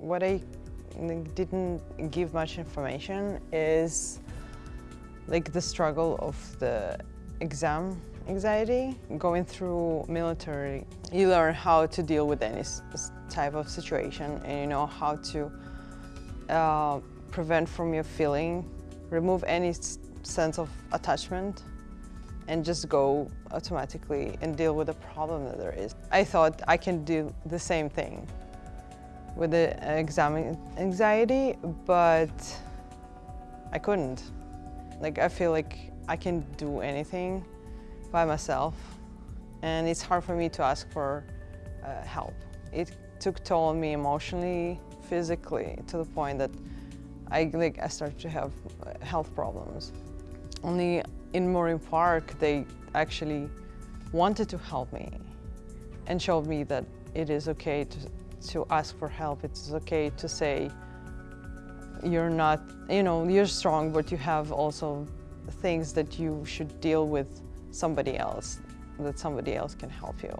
what I didn't give much information is like the struggle of the exam anxiety. Going through military, you learn how to deal with any type of situation and you know how to uh, prevent from your feeling, remove any sense of attachment and just go automatically and deal with the problem that there is. I thought I can do the same thing with the exam anxiety, but I couldn't. Like, I feel like I can do anything by myself, and it's hard for me to ask for uh, help. It took toll on me emotionally, physically, to the point that I, like, I started to have uh, health problems. Only in Moraine Park, they actually wanted to help me and showed me that it is okay to, to ask for help. It's okay to say you're not, you know, you're strong, but you have also things that you should deal with somebody else, that somebody else can help you.